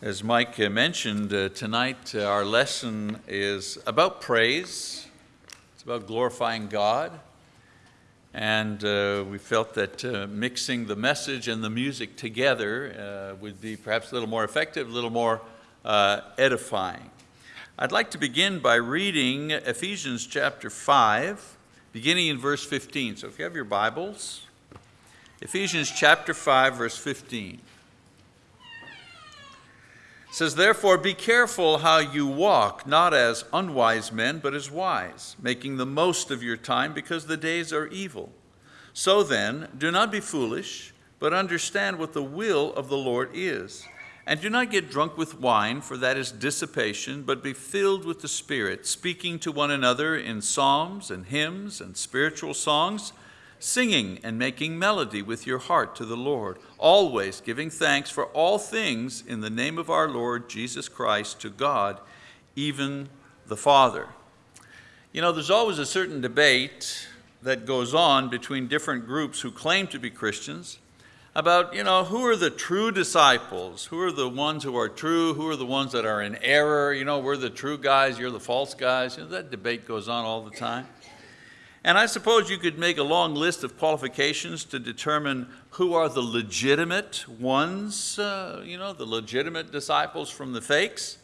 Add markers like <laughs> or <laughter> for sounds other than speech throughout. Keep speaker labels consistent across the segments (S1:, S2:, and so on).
S1: As Mike uh, mentioned, uh, tonight uh, our lesson is about praise. It's about glorifying God. And uh, we felt that uh, mixing the message and the music together uh, would be perhaps a little more effective, a little more edifying. I'd like to begin by reading Ephesians chapter 5, beginning in verse 15. So if you have your Bibles, Ephesians chapter 5, verse 15 says, Therefore be careful how you walk, not as unwise men, but as wise, making the most of your time, because the days are evil. So then, do not be foolish, but understand what the will of the Lord is. And do not get drunk with wine, for that is dissipation, but be filled with the Spirit, speaking to one another in psalms and hymns and spiritual songs singing and making melody with your heart to the Lord, always giving thanks for all things in the name of our Lord Jesus Christ to God, even the Father. You know, there's always a certain debate that goes on between different groups who claim to be Christians about, you know, who are the true disciples? Who are the ones who are true? Who are the ones that are in error? You know, we're the true guys, you're the false guys. You know, that debate goes on all the time. And I suppose you could make a long list of qualifications to determine who are the legitimate ones, uh, you know, the legitimate disciples from the fakes.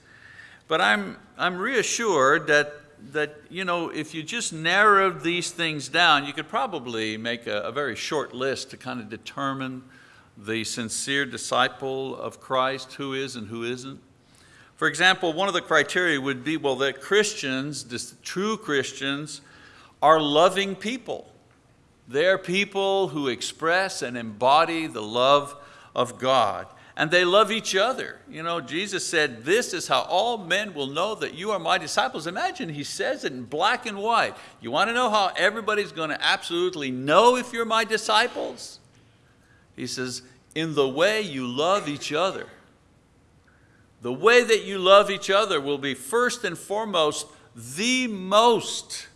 S1: But I'm, I'm reassured that, that, you know, if you just narrowed these things down, you could probably make a, a very short list to kind of determine the sincere disciple of Christ, who is and who isn't. For example, one of the criteria would be, well, that Christians, true Christians, are loving people. They're people who express and embody the love of God. And they love each other. You know, Jesus said, this is how all men will know that you are my disciples. Imagine he says it in black and white. You want to know how everybody's going to absolutely know if you're my disciples? He says, in the way you love each other. The way that you love each other will be first and foremost the most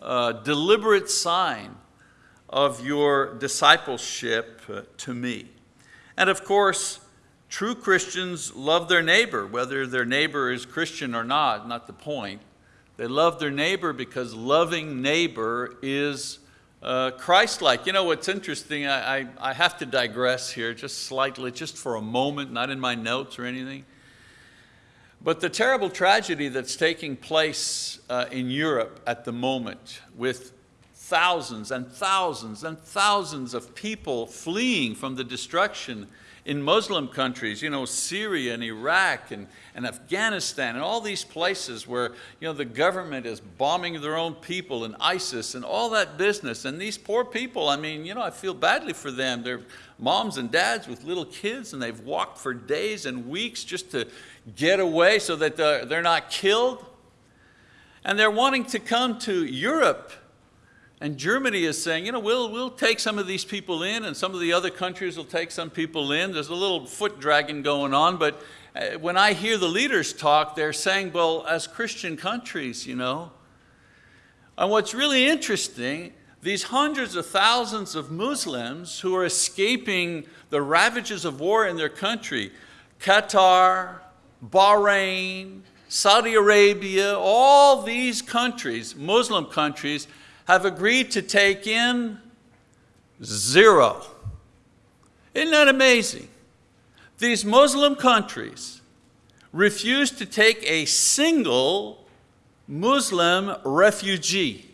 S1: uh, deliberate sign of your discipleship uh, to me. And of course, true Christians love their neighbor, whether their neighbor is Christian or not, not the point. They love their neighbor because loving neighbor is uh, Christ-like. You know what's interesting, I, I, I have to digress here just slightly, just for a moment, not in my notes or anything. But the terrible tragedy that's taking place uh, in Europe at the moment with thousands and thousands and thousands of people fleeing from the destruction in Muslim countries, you know, Syria and Iraq and, and Afghanistan and all these places where you know, the government is bombing their own people and ISIS and all that business. And these poor people, I mean, you know, I feel badly for them. They're moms and dads with little kids and they've walked for days and weeks just to get away so that they're not killed. And they're wanting to come to Europe. And Germany is saying, you know, we'll, we'll take some of these people in and some of the other countries will take some people in. There's a little foot dragging going on, but uh, when I hear the leaders talk, they're saying, well, as Christian countries, you know. And what's really interesting, these hundreds of thousands of Muslims who are escaping the ravages of war in their country, Qatar, Bahrain, Saudi Arabia, all these countries, Muslim countries, have agreed to take in zero. Isn't that amazing? These Muslim countries refuse to take a single Muslim refugee.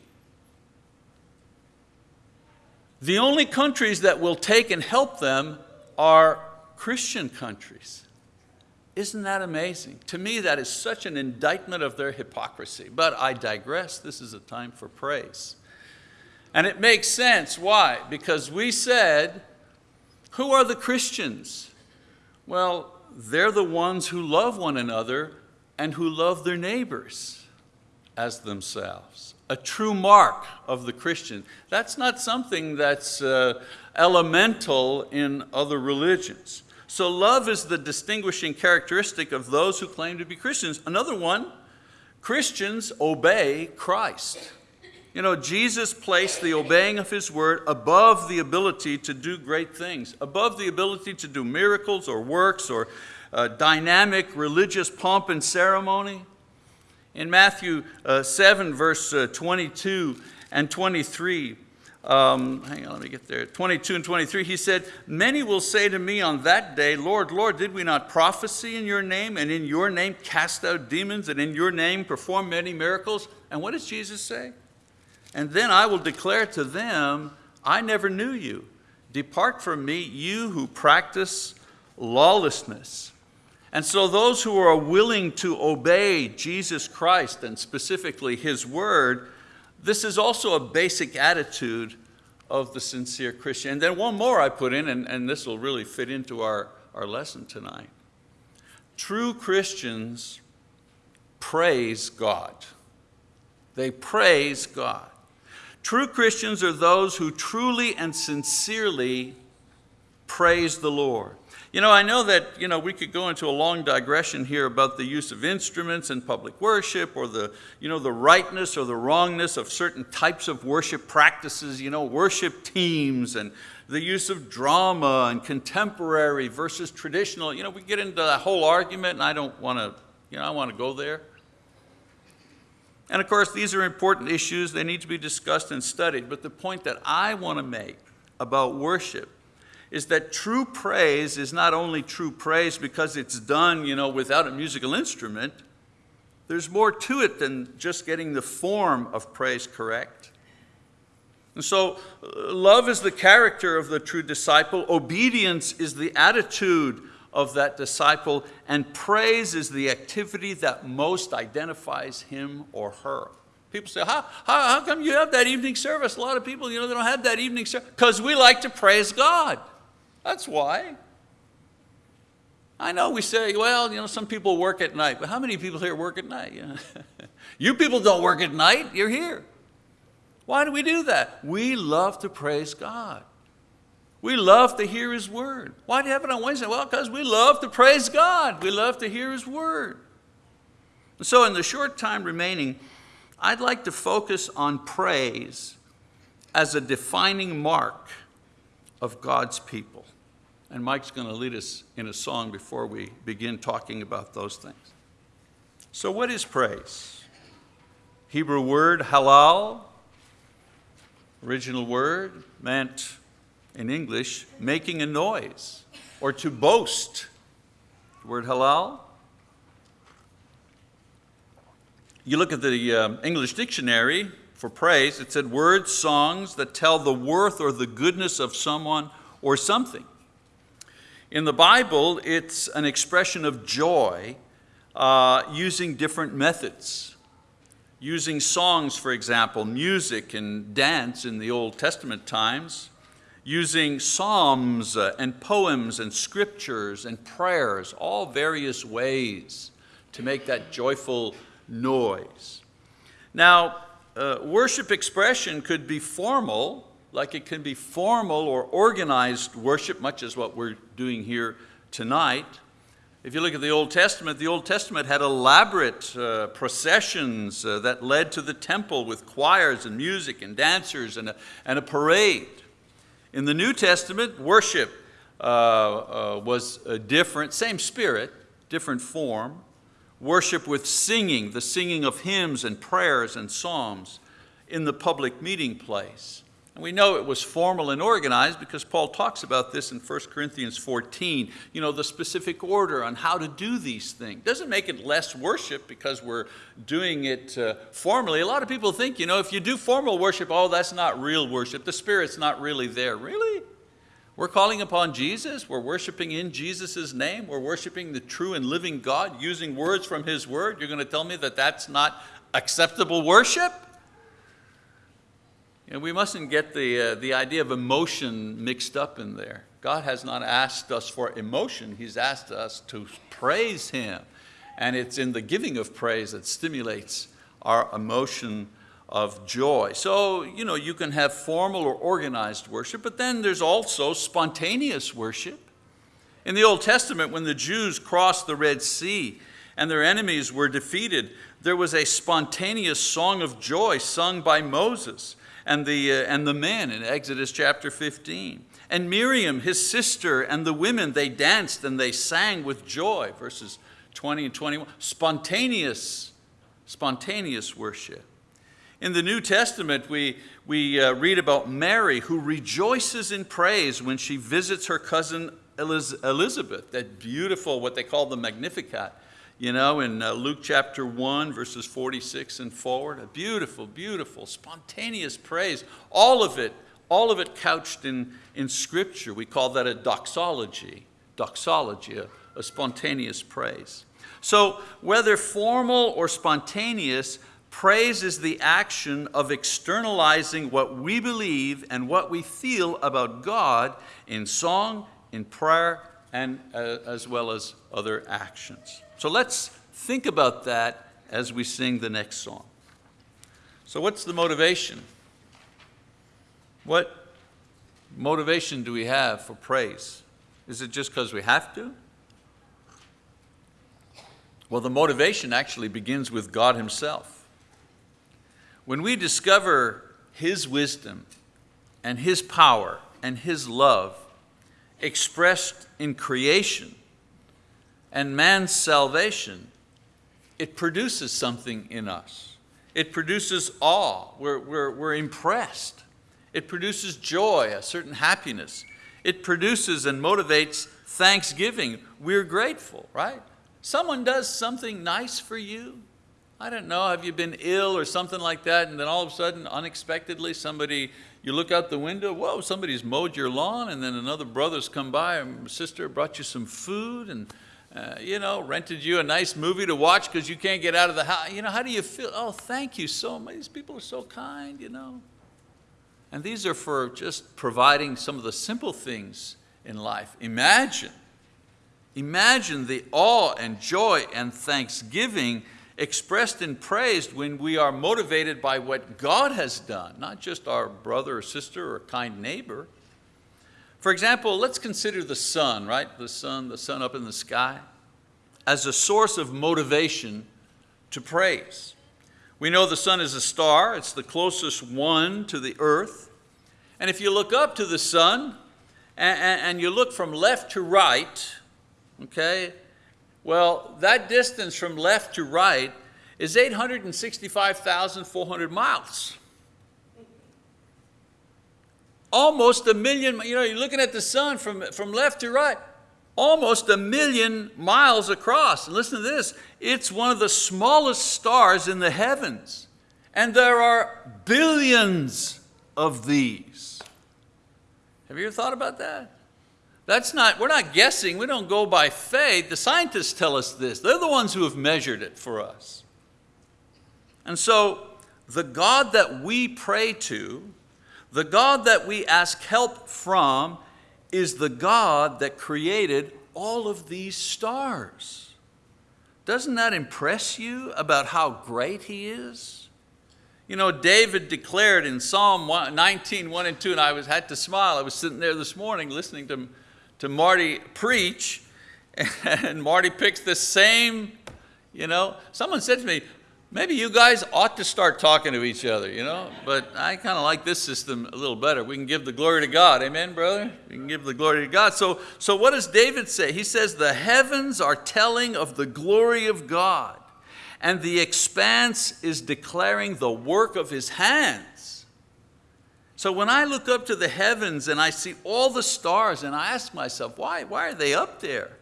S1: The only countries that will take and help them are Christian countries. Isn't that amazing? To me, that is such an indictment of their hypocrisy. But I digress. This is a time for praise. And it makes sense. Why? Because we said, who are the Christians? Well, they're the ones who love one another and who love their neighbors as themselves. A true mark of the Christian. That's not something that's uh, elemental in other religions. So love is the distinguishing characteristic of those who claim to be Christians. Another one, Christians obey Christ. You know, Jesus placed the obeying of his word above the ability to do great things, above the ability to do miracles or works or uh, dynamic religious pomp and ceremony. In Matthew uh, 7, verse uh, 22 and 23, um, hang on, let me get there. 22 and 23, he said, Many will say to me on that day, Lord, Lord, did we not prophesy in your name, and in your name cast out demons, and in your name perform many miracles? And what does Jesus say? And then I will declare to them, I never knew you. Depart from me, you who practice lawlessness. And so, those who are willing to obey Jesus Christ and specifically His word, this is also a basic attitude of the sincere Christian. And then one more I put in, and, and this will really fit into our, our lesson tonight. True Christians praise God. They praise God. True Christians are those who truly and sincerely praise the Lord. You know, I know that, you know, we could go into a long digression here about the use of instruments in public worship or the, you know, the rightness or the wrongness of certain types of worship practices, you know, worship teams and the use of drama and contemporary versus traditional. You know, we get into that whole argument and I don't want to, you know, I want to go there. And of course, these are important issues. They need to be discussed and studied. But the point that I want to make about worship is that true praise is not only true praise because it's done you know, without a musical instrument, there's more to it than just getting the form of praise correct. And so, uh, love is the character of the true disciple, obedience is the attitude of that disciple, and praise is the activity that most identifies him or her. People say, how, how, how come you have that evening service? A lot of people, you know, they don't have that evening service. Because we like to praise God. That's why. I know we say, well, you know, some people work at night, but how many people here work at night? You, <laughs> know? you people don't work at night, you're here. Why do we do that? We love to praise God. We love to hear His Word. Why do you have it on Wednesday? Well, because we love to praise God. We love to hear His Word. so, in the short time remaining, I'd like to focus on praise as a defining mark of God's people. And Mike's going to lead us in a song before we begin talking about those things. So, what is praise? Hebrew word halal, original word, meant in English, making a noise or to boast. The word halal. You look at the uh, English dictionary for praise, it said words, songs that tell the worth or the goodness of someone or something. In the Bible, it's an expression of joy uh, using different methods. Using songs, for example, music and dance in the Old Testament times, using psalms uh, and poems and scriptures and prayers, all various ways to make that joyful noise. Now, uh, worship expression could be formal, like it can be formal or organized worship, much as what we're doing here tonight. If you look at the Old Testament, the Old Testament had elaborate uh, processions uh, that led to the temple with choirs and music and dancers and a, and a parade. In the New Testament, worship uh, uh was different, same spirit, different form. Worship with singing, the singing of hymns and prayers and psalms in the public meeting place. And we know it was formal and organized because Paul talks about this in 1 Corinthians 14, you know, the specific order on how to do these things. Doesn't make it less worship because we're doing it uh, formally. A lot of people think, you know, if you do formal worship, oh, that's not real worship. The Spirit's not really there. Really? We're calling upon Jesus. We're worshiping in Jesus' name. We're worshiping the true and living God using words from His Word. You're going to tell me that that's not acceptable worship? And we mustn't get the, uh, the idea of emotion mixed up in there. God has not asked us for emotion, He's asked us to praise Him. And it's in the giving of praise that stimulates our emotion of joy. So, you know, you can have formal or organized worship, but then there's also spontaneous worship. In the Old Testament, when the Jews crossed the Red Sea and their enemies were defeated, there was a spontaneous song of joy sung by Moses and the, uh, and the men in Exodus chapter 15. And Miriam, his sister, and the women, they danced and they sang with joy, verses 20 and 21. Spontaneous, spontaneous worship. In the New Testament, we, we uh, read about Mary who rejoices in praise when she visits her cousin Elizabeth, that beautiful, what they call the Magnificat, you know, in uh, Luke chapter 1, verses 46 and forward. A beautiful, beautiful, spontaneous praise. All of it, all of it couched in, in Scripture. We call that a doxology, doxology, a, a spontaneous praise. So whether formal or spontaneous, praise is the action of externalizing what we believe and what we feel about God in song, in prayer, and uh, as well as other actions. So let's think about that as we sing the next song. So what's the motivation? What motivation do we have for praise? Is it just because we have to? Well, the motivation actually begins with God himself. When we discover his wisdom and his power and his love expressed in creation and man's salvation, it produces something in us. It produces awe. We're, we're, we're impressed. It produces joy, a certain happiness. It produces and motivates thanksgiving. We're grateful, right? Someone does something nice for you. I don't know, have you been ill or something like that, and then all of a sudden, unexpectedly, somebody you look out the window, whoa, somebody's mowed your lawn, and then another brother's come by, and sister brought you some food, and uh, you know, rented you a nice movie to watch because you can't get out of the house. You know, how do you feel? Oh, thank you so much. These people are so kind, you know. And these are for just providing some of the simple things in life. Imagine, imagine the awe and joy and thanksgiving expressed and praised when we are motivated by what God has done, not just our brother or sister or kind neighbor. For example, let's consider the sun, right? The sun, the sun up in the sky, as a source of motivation to praise. We know the sun is a star, it's the closest one to the earth. And if you look up to the sun and, you look from left to right, okay, well, that distance from left to right is 865,400 miles. Almost a million, you know, you're looking at the sun from, from left to right, almost a million miles across. And listen to this, it's one of the smallest stars in the heavens. And there are billions of these. Have you ever thought about that? That's not, we're not guessing, we don't go by faith. The scientists tell us this. They're the ones who have measured it for us. And so the God that we pray to, the God that we ask help from, is the God that created all of these stars. Doesn't that impress you about how great He is? You know, David declared in Psalm 19, 1 and 2, and I was, had to smile. I was sitting there this morning listening to to Marty preach, <laughs> and Marty picks the same, you know. Someone said to me, maybe you guys ought to start talking to each other, you know. But I kind of like this system a little better. We can give the glory to God. Amen, brother? We can give the glory to God. So, so what does David say? He says, the heavens are telling of the glory of God, and the expanse is declaring the work of his hands. So when I look up to the heavens and I see all the stars and I ask myself, why, why are they up there?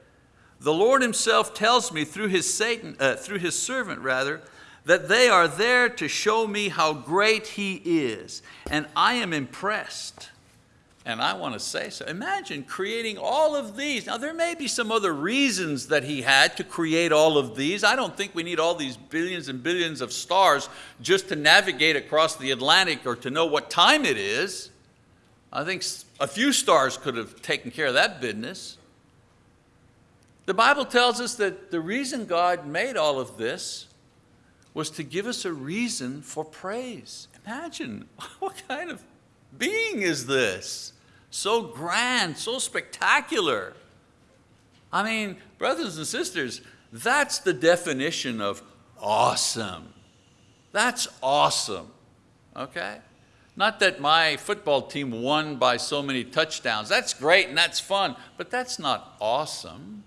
S1: The Lord himself tells me through his, Satan, uh, through his servant rather, that they are there to show me how great he is. And I am impressed. And I want to say so. Imagine creating all of these. Now, there may be some other reasons that he had to create all of these. I don't think we need all these billions and billions of stars just to navigate across the Atlantic or to know what time it is. I think a few stars could have taken care of that business. The Bible tells us that the reason God made all of this was to give us a reason for praise. Imagine, <laughs> what kind of being is this? So grand, so spectacular. I mean, brothers and sisters, That's the definition of awesome. That's awesome, okay? Not that my football team won by so many touchdowns. That's great and that's fun, but that's not awesome.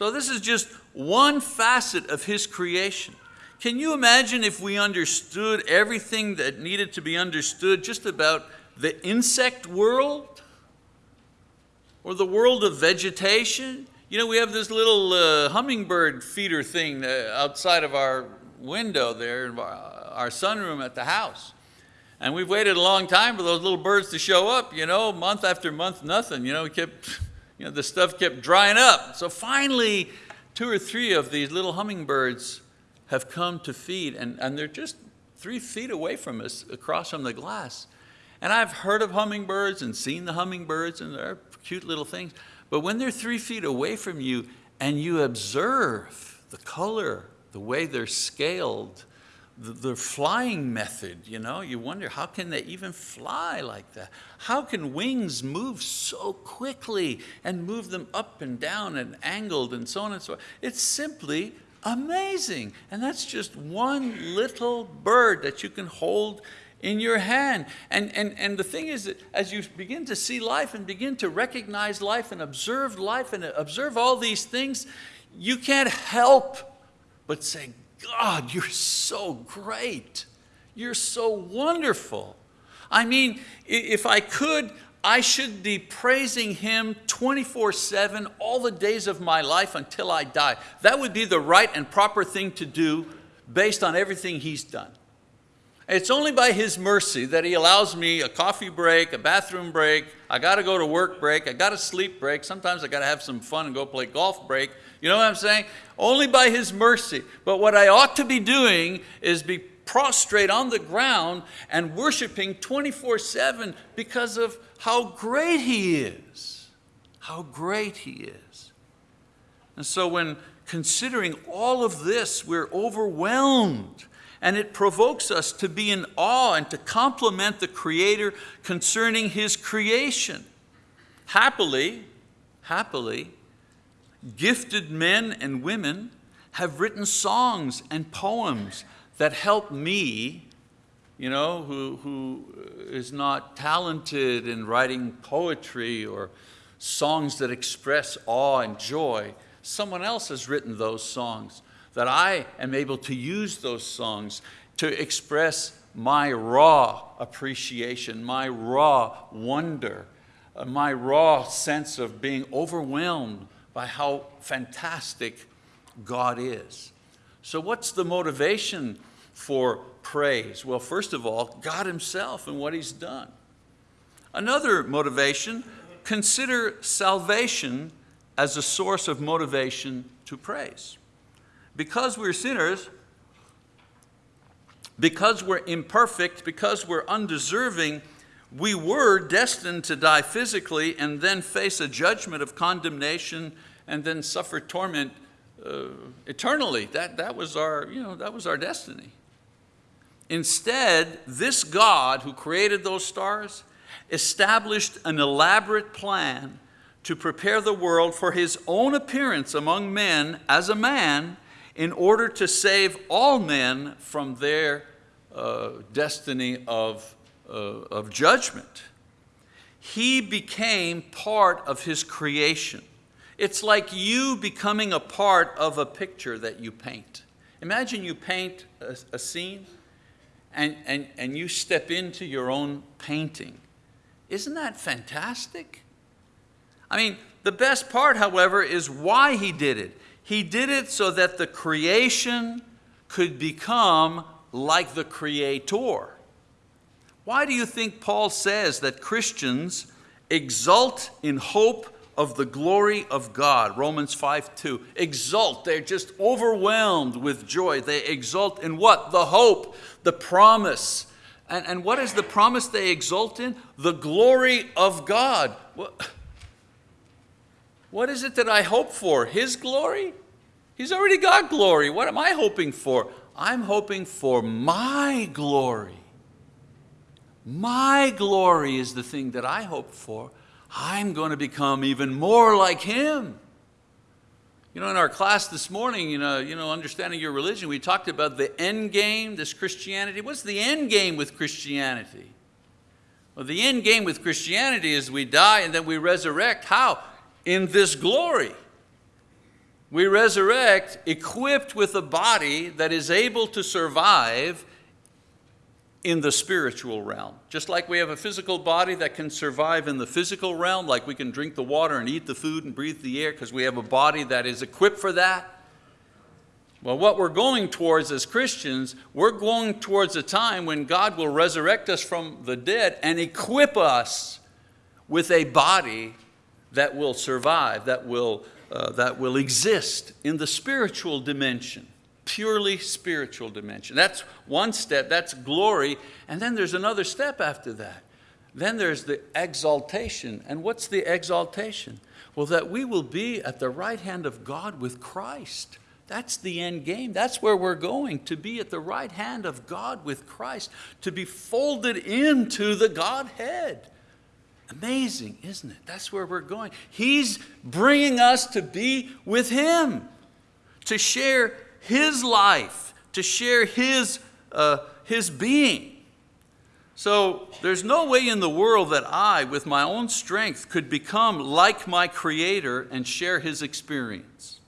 S1: So this is just one facet of His creation. Can you imagine if we understood everything that needed to be understood just about the insect world or the world of vegetation? You know, we have this little uh, hummingbird feeder thing uh, outside of our window there in our, our sunroom at the house. And we've waited a long time for those little birds to show up, you know, month after month, nothing. You know, we kept, you know, the stuff kept drying up. So finally, two or three of these little hummingbirds have come to feed, and, and they're just three feet away from us across from the glass. And I've heard of hummingbirds and seen the hummingbirds, and they're cute little things. But when they're three feet away from you and you observe the color, the way they're scaled, the, the flying method, you know, you wonder how can they even fly like that? How can wings move so quickly and move them up and down and angled and so on and so on? It's simply Amazing. And that's just one little bird that you can hold in your hand. And, and, and the thing is that as you begin to see life and begin to recognize life and observe life and observe all these things, you can't help but say, God, you're so great. You're so wonderful. I mean, if I could, I should be praising Him 24 7 all the days of my life until I die. That would be the right and proper thing to do based on everything He's done. It's only by His mercy that He allows me a coffee break, a bathroom break, I got to go to work break, I got to sleep break, sometimes I got to have some fun and go play golf break. You know what I'm saying? Only by His mercy. But what I ought to be doing is be prostrate on the ground and worshiping 24 7 because of how great He is. How great He is. And so when considering all of this, we're overwhelmed and it provokes us to be in awe and to compliment the Creator concerning His creation. Happily, happily, gifted men and women have written songs and poems that help me you know, who, who is not talented in writing poetry or songs that express awe and joy. Someone else has written those songs that I am able to use those songs to express my raw appreciation, my raw wonder, uh, my raw sense of being overwhelmed by how fantastic God is. So what's the motivation for praise? Well, first of all, God himself and what he's done. Another motivation, consider salvation as a source of motivation to praise. Because we're sinners, because we're imperfect, because we're undeserving, we were destined to die physically and then face a judgment of condemnation and then suffer torment uh, eternally. That, that, was our, you know, that was our destiny. Instead, this God who created those stars established an elaborate plan to prepare the world for his own appearance among men as a man in order to save all men from their uh, destiny of, uh, of judgment. He became part of his creation. It's like you becoming a part of a picture that you paint. Imagine you paint a, a scene and, and, and you step into your own painting. Isn't that fantastic? I mean, the best part, however, is why he did it. He did it so that the creation could become like the Creator. Why do you think Paul says that Christians exult in hope of the glory of God. Romans 5 2. Exult. They're just overwhelmed with joy. They exult in what? The hope, the promise. And, and what is the promise they exult in? The glory of God. What is it that I hope for? His glory? He's already got glory. What am I hoping for? I'm hoping for my glory. My glory is the thing that I hope for. I'm going to become even more like him. You know, in our class this morning, you know, you know, understanding your religion, we talked about the end game, this Christianity. What's the end game with Christianity? Well, the end game with Christianity is we die and then we resurrect. How? In this glory. We resurrect equipped with a body that is able to survive in the spiritual realm. Just like we have a physical body that can survive in the physical realm, like we can drink the water and eat the food and breathe the air because we have a body that is equipped for that. Well, what we're going towards as Christians, we're going towards a time when God will resurrect us from the dead and equip us with a body that will survive, that will, uh, that will exist in the spiritual dimension purely spiritual dimension. That's one step, that's glory. And then there's another step after that. Then there's the exaltation. And what's the exaltation? Well, that we will be at the right hand of God with Christ. That's the end game. That's where we're going, to be at the right hand of God with Christ, to be folded into the Godhead. Amazing, isn't it? That's where we're going. He's bringing us to be with Him, to share his life, to share his, uh, his being. So there's no way in the world that I, with my own strength, could become like my Creator and share His experience.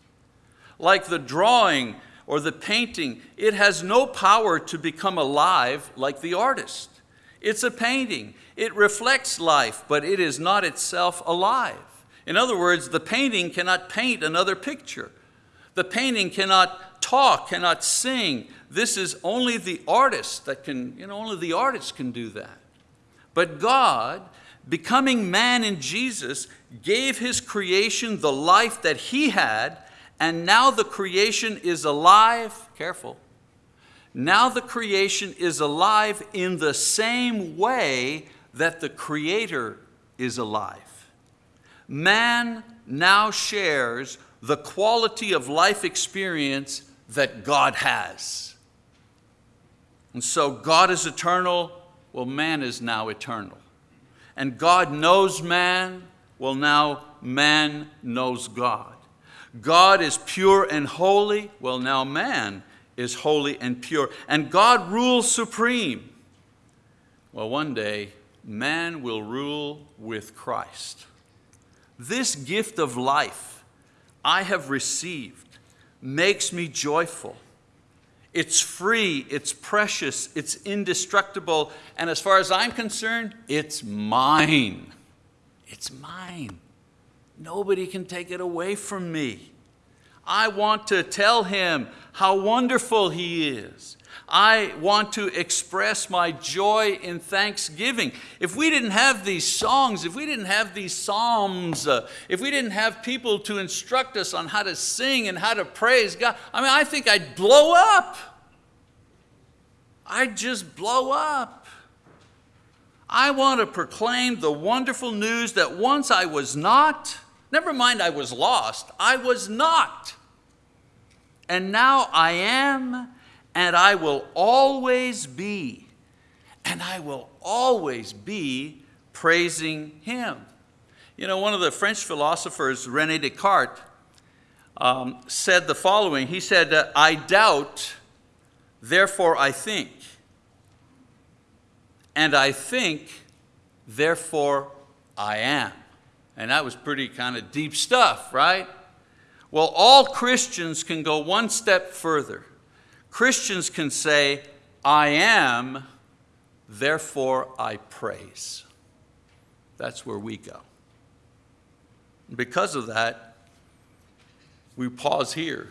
S1: Like the drawing or the painting, it has no power to become alive like the artist. It's a painting. It reflects life, but it is not itself alive. In other words, the painting cannot paint another picture. The painting cannot talk, cannot sing. This is only the artist that can, you know, only the artist can do that. But God, becoming man in Jesus, gave his creation the life that he had, and now the creation is alive, careful, now the creation is alive in the same way that the Creator is alive. Man now shares the quality of life experience that God has. And so God is eternal, well, man is now eternal. And God knows man, well, now man knows God. God is pure and holy, well, now man is holy and pure. And God rules supreme. Well, one day, man will rule with Christ. This gift of life I have received makes me joyful. It's free, it's precious, it's indestructible, and as far as I'm concerned, it's mine. It's mine. Nobody can take it away from me. I want to tell him how wonderful he is. I want to express my joy in thanksgiving. If we didn't have these songs, if we didn't have these psalms, uh, if we didn't have people to instruct us on how to sing and how to praise God, I mean, I think I'd blow up. I'd just blow up. I want to proclaim the wonderful news that once I was not, never mind I was lost, I was not. And now I am and I will always be, and I will always be praising Him. You know, one of the French philosophers, Rene Descartes, um, said the following. He said, I doubt, therefore I think. And I think, therefore I am. And that was pretty kind of deep stuff, right? Well, all Christians can go one step further. Christians can say, I am, therefore I praise. That's where we go. Because of that, we pause here.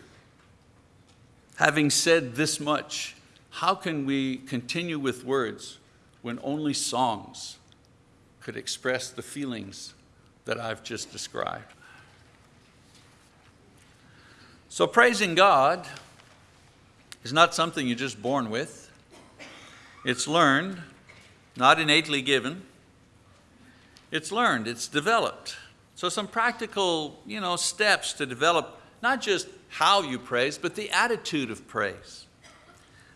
S1: Having said this much, how can we continue with words when only songs could express the feelings that I've just described? So praising God is not something you're just born with. It's learned, not innately given. It's learned, it's developed. So some practical you know, steps to develop not just how you praise, but the attitude of praise.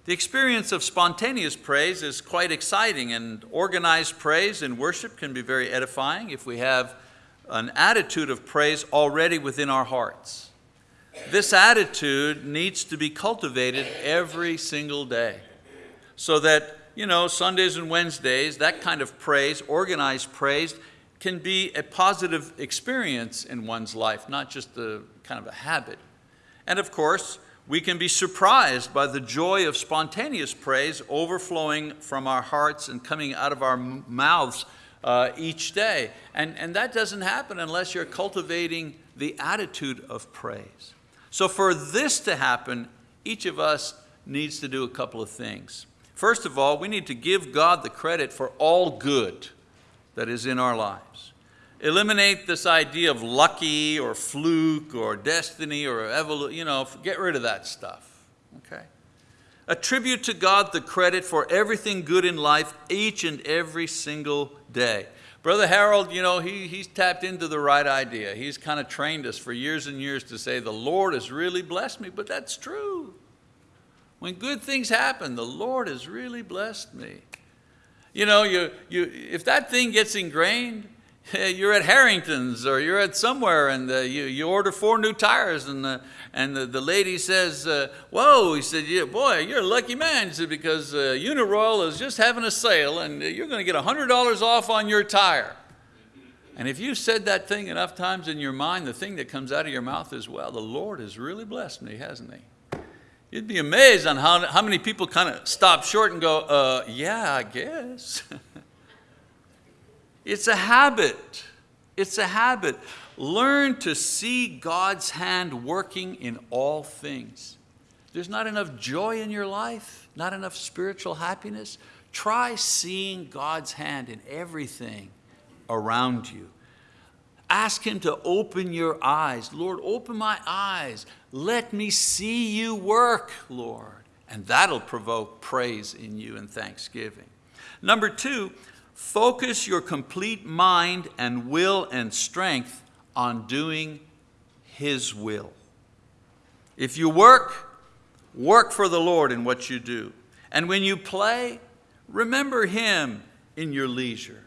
S1: The experience of spontaneous praise is quite exciting and organized praise in worship can be very edifying if we have an attitude of praise already within our hearts. this attitude needs to be cultivated every single day so that, you know, Sundays and Wednesdays, that kind of praise, organized praise, can be a positive experience in one's life, not just a kind of a habit. And of course, we can be surprised by the joy of spontaneous praise overflowing from our hearts and coming out of our mouths uh, each day. And, and that doesn't happen unless you're cultivating the attitude of praise. So for this to happen, each of us needs to do a couple of things. First of all, we need to give God the credit for all good that is in our lives. Eliminate this idea of lucky or fluke or destiny or evolution, you know, get rid of that stuff, okay? Attribute to God the credit for everything good in life each and every single day. Brother Harold, you know, he, he's tapped into the right idea. He's kind of trained us for years and years to say, the Lord has really blessed me, but that's true. When good things happen, the Lord has really blessed me. You know, you, you, if that thing gets ingrained, you're at Harrington's or you're at somewhere and uh, you, you order four new tires and, uh, and the, the lady says, uh, whoa, he said, yeah, boy, you're a lucky man. He said, because uh, Uniroyal is just having a sale and you're going to get $100 off on your tire. And if you've said that thing enough times in your mind, the thing that comes out of your mouth is, well, the Lord has really blessed me, hasn't he? You'd be amazed on how, how many people kind of stop short and go, uh, yeah, I guess. <laughs> it's a habit. It's a habit. Learn to see God's hand working in all things. There's not enough joy in your life, not enough spiritual happiness. Try seeing God's hand in everything around you. Ask Him to open your eyes. Lord, open my eyes. Let me see you work, Lord. And that'll provoke praise in you and thanksgiving. Number two, focus your complete mind and will and strength on doing His will. If you work, work for the Lord in what you do. And when you play, remember Him in your leisure.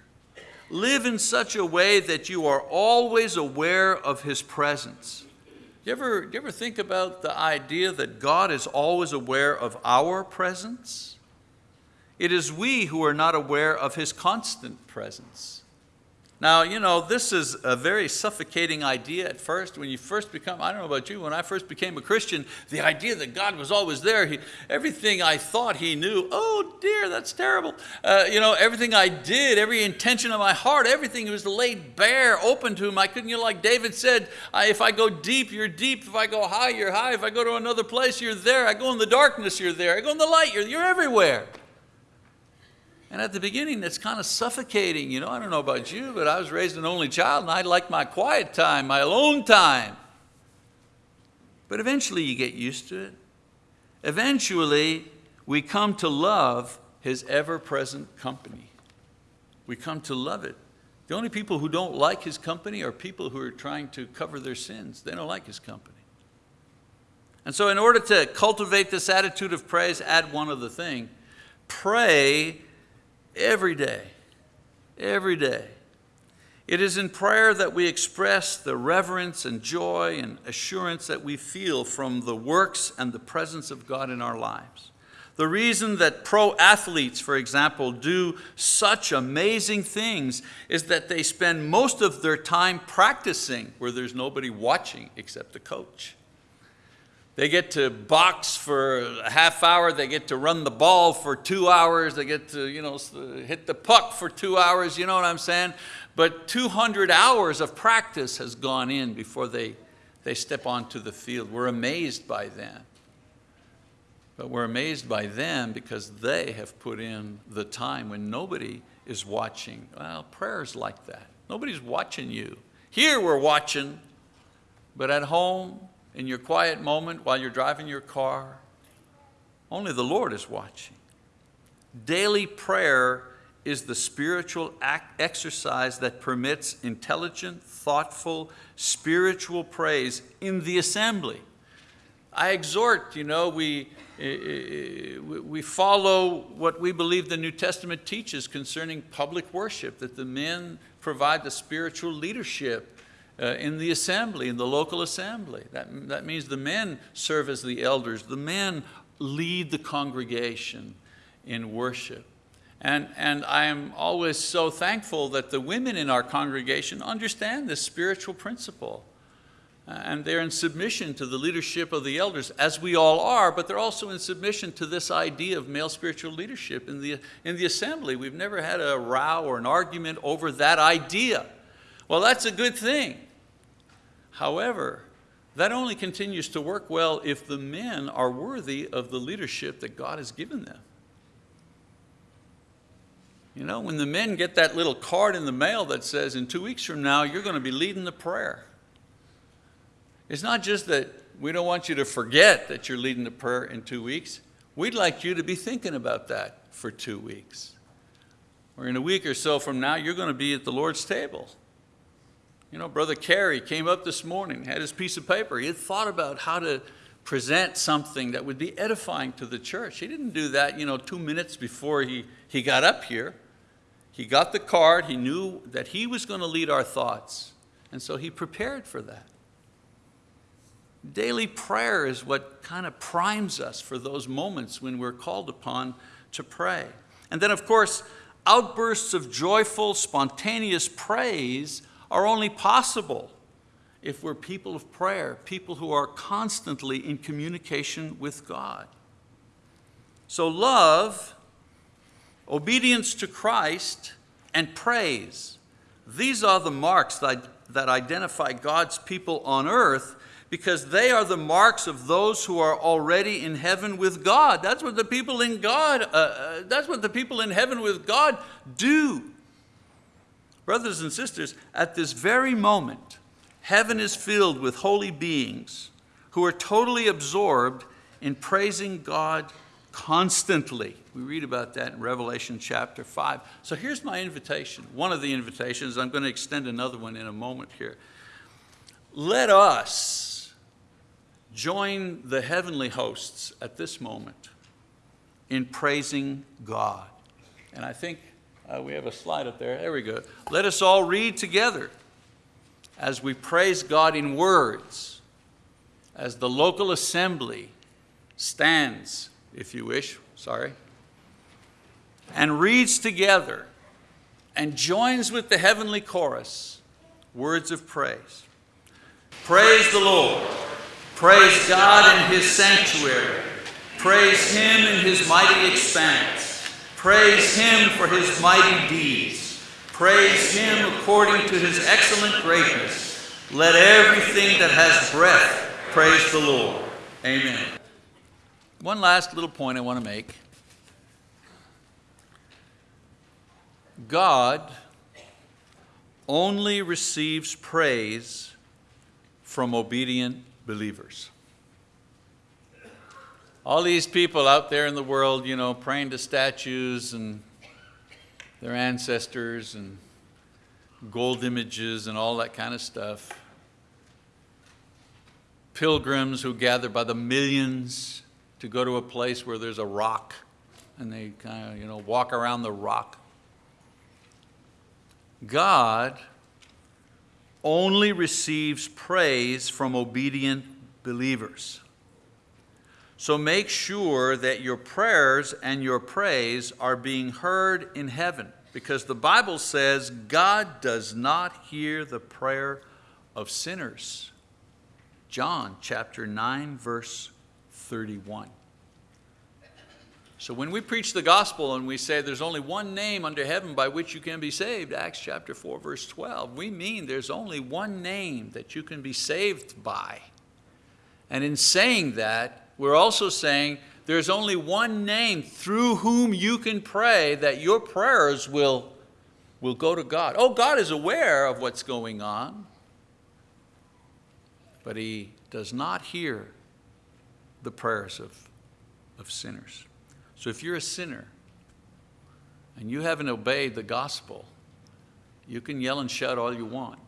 S1: Live in such a way that you are always aware of His presence. You ever, you ever think about the idea that God is always aware of our presence? It is we who are not aware of His constant presence. Now, you know, this is a very suffocating idea at first. When you first become, I don't know about you, when I first became a Christian, the idea that God was always there, he, everything I thought He knew, oh dear, that's terrible. Uh, you know, everything I did, every intention of my heart, everything was laid bare, open to Him. I couldn't, you know, like David said, if I go deep, you're deep. If I go high, you're high. If I go to another place, you're there. I go in the darkness, you're there. I go in the light, you're, you're everywhere. And at the beginning, it's kind of suffocating. You know, I don't know about you, but I was raised an only child and I like my quiet time, my alone time. But eventually you get used to it. Eventually, we come to love his ever-present company. We come to love it. The only people who don't like his company are people who are trying to cover their sins. They don't like his company. And so in order to cultivate this attitude of praise, add one other thing. Pray every day, every day. It is in prayer that we express the reverence and joy and assurance that we feel from the works and the presence of God in our lives. The reason that pro athletes, for example, do such amazing things is that they spend most of their time practicing where there's nobody watching except the coach. They get to box for a half hour. They get to run the ball for two hours. They get to, you know, hit the puck for two hours. You know what I'm saying? But 200 hours of practice has gone in before they, they step onto the field. We're amazed by them. But we're amazed by them because they have put in the time when nobody is watching. Well, prayer's like that. Nobody's watching you. Here we're watching, but at home, in your quiet moment while you're driving your car. Only the Lord is watching. Daily prayer is the spiritual exercise that permits intelligent, thoughtful, spiritual praise in the assembly. I exhort, you know, we, we follow what we believe the New Testament teaches concerning public worship, that the men provide the spiritual leadership uh, in the assembly, in the local assembly. That, that means the men serve as the elders. The men lead the congregation in worship. And, and I am always so thankful that the women in our congregation understand this spiritual principle. And they're in submission to the leadership of the elders, as we all are, but they're also in submission to this idea of male spiritual leadership in the, in the assembly. We've never had a row or an argument over that idea. Well, that's a good thing. However, that only continues to work well if the men are worthy of the leadership that God has given them. You know, when the men get that little card in the mail that says, in two weeks from now, you're going to be leading the prayer. It's not just that we don't want you to forget that you're leading the prayer in two weeks. We'd like you to be thinking about that for two weeks. Or in a week or so from now, you're going to be at the Lord's table. You know, Brother Carey came up this morning, had his piece of paper. He had thought about how to present something that would be edifying to the church. He didn't do that, you know, two minutes before he, he got up here. He got the card, he knew that he was going to lead our thoughts, and so he prepared for that. Daily prayer is what kind of primes us for those moments when we're called upon to pray. And then, of course, outbursts of joyful, spontaneous praise are only possible if we're people of prayer, people who are constantly in communication with God. So love, obedience to Christ, and praise, these are the marks that, that identify God's people on earth because they are the marks of those who are already in heaven with God. That's what the people in God, uh, uh, that's what the people in heaven with God do. Brothers and sisters, at this very moment, heaven is filled with holy beings who are totally absorbed in praising God constantly. We read about that in Revelation chapter 5. So here's my invitation, one of the invitations. I'm going to extend another one in a moment here. Let us join the heavenly hosts at this moment in praising God. And I think uh, we have a slide up there. There we go. Let us all read together as we praise God in words, as the local assembly stands, if you wish, sorry, and reads together and joins with the heavenly chorus words of praise. Praise the Lord. Praise God in his sanctuary. Praise him in his mighty expanse. Praise him for his mighty deeds. Praise him according to his excellent greatness. Let everything that has breath praise the Lord. Amen. One last little point I want to make. God only receives praise from obedient believers all these people out there in the world, you know, praying to statues and their ancestors and gold images and all that kind of stuff. Pilgrims who gather by the millions to go to a place where there's a rock and they kind of, you know, walk around the rock. God only receives praise from obedient believers. So make sure that your prayers and your praise are being heard in heaven because the Bible says God does not hear the prayer of sinners. John chapter 9 verse 31. So when we preach the gospel and we say there's only one name under heaven by which you can be saved, Acts chapter 4 verse 12, we mean there's only one name that you can be saved by. And in saying that, we're also saying there's only one name through whom you can pray that your prayers will, will go to God. Oh, God is aware of what's going on, but he does not hear the prayers of, of sinners. So if you're a sinner and you haven't obeyed the gospel, you can yell and shout all you want.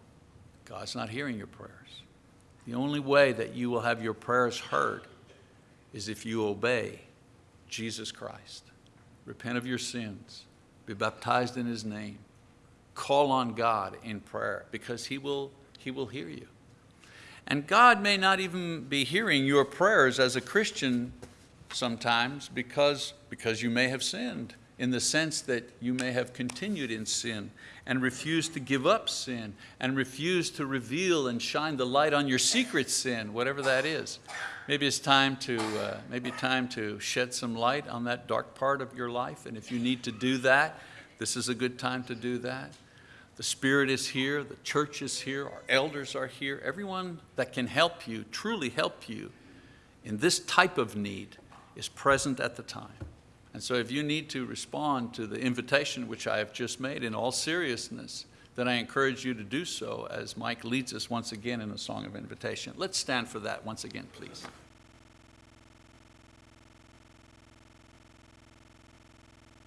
S1: God's not hearing your prayers. The only way that you will have your prayers heard is if you obey Jesus Christ. Repent of your sins, be baptized in his name, call on God in prayer because he will He will hear you. And God may not even be hearing your prayers as a Christian sometimes because, because you may have sinned in the sense that you may have continued in sin and refused to give up sin and refused to reveal and shine the light on your secret sin, whatever that is. Maybe it's time to, uh, maybe time to shed some light on that dark part of your life. And if you need to do that, this is a good time to do that. The Spirit is here, the church is here, our elders are here. Everyone that can help you, truly help you in this type of need is present at the time. And so if you need to respond to the invitation which I have just made in all seriousness, then I encourage you to do so as Mike leads us once again in a song of invitation. Let's stand for that once again, please.